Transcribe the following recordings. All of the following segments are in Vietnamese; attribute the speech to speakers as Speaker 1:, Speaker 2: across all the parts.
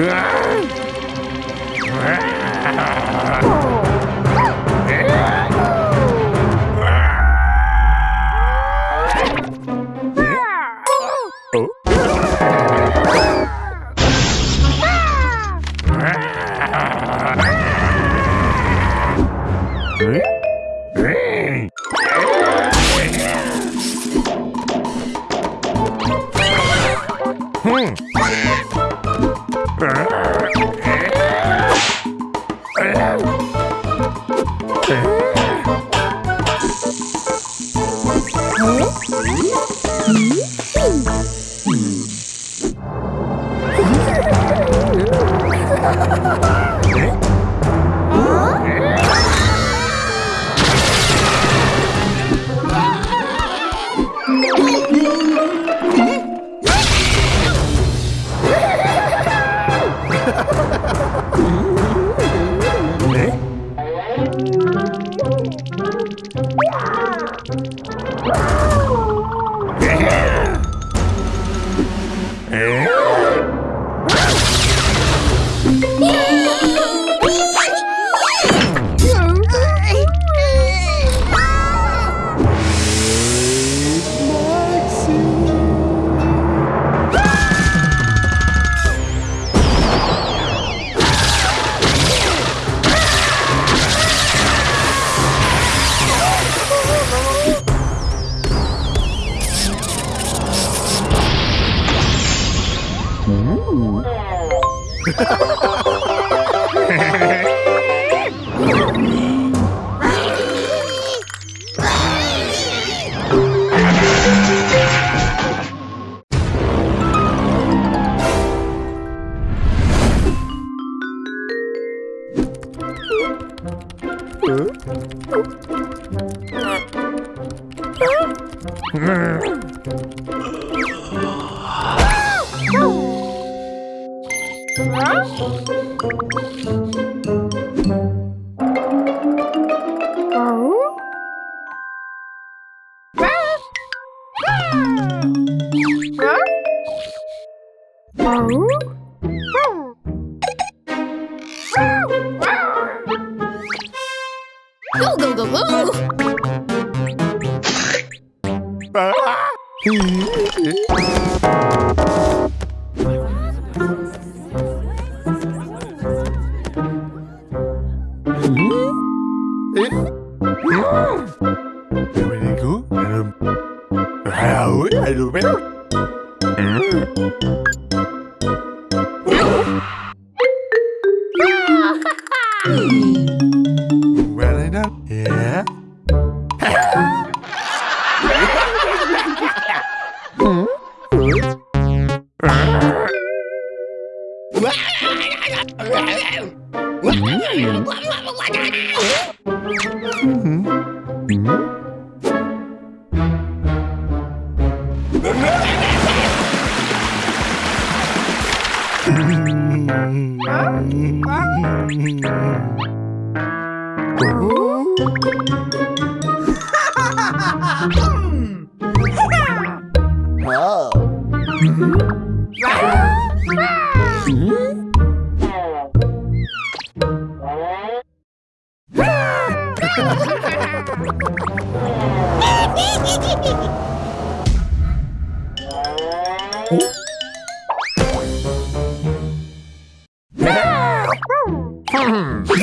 Speaker 1: Ah! Hmm. hmm. hmm. Ooh. Hmm. Mm-hmm. Hee hee. 음. 어? Yeah.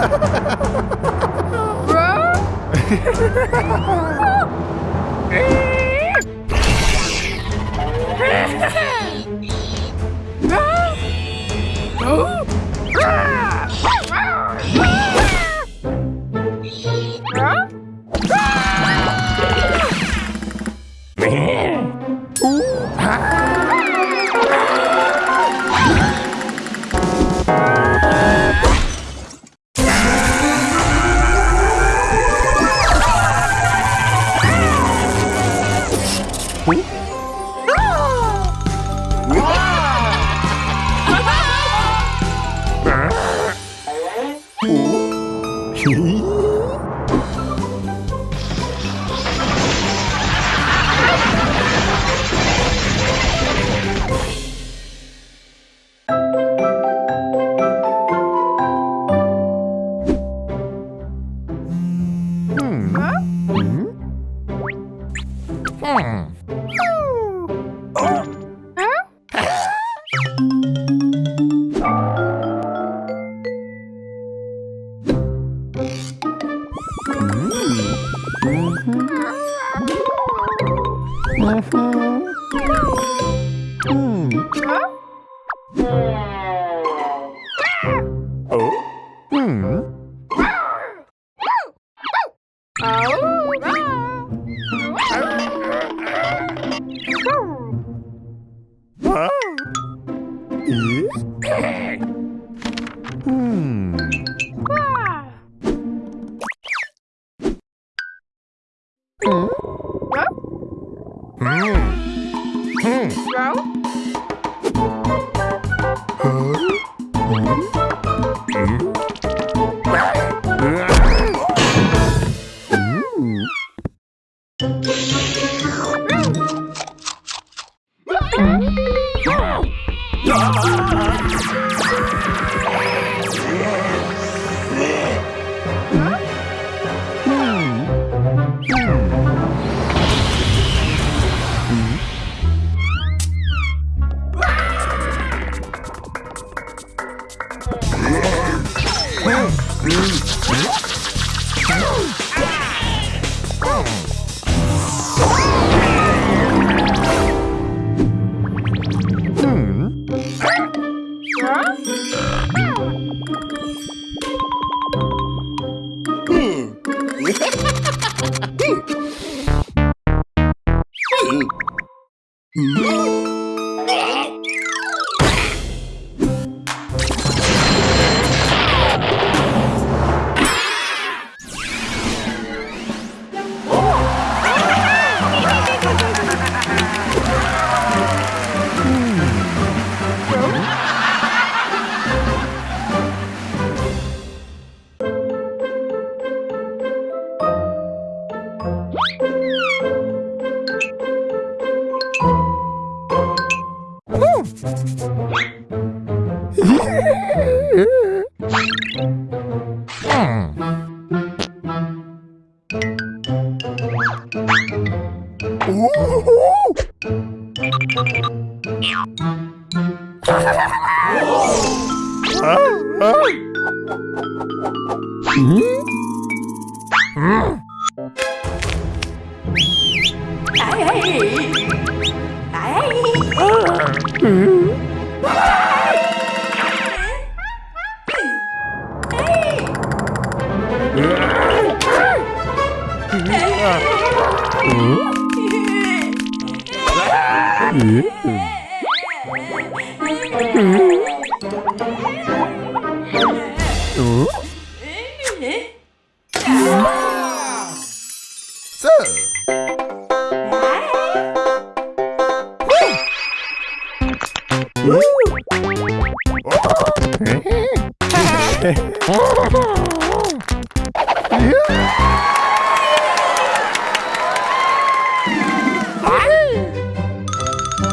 Speaker 1: Bro? Hum? Woo! 过 Mm-hmm.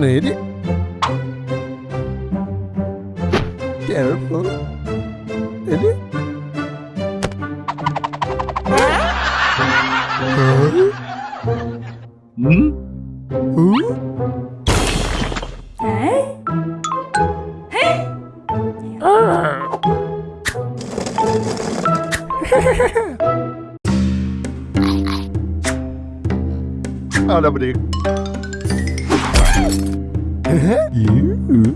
Speaker 1: neri Careful Neri Huh? Hmm? Huh? Huh? Huh? Oh. Ada beri. Eee?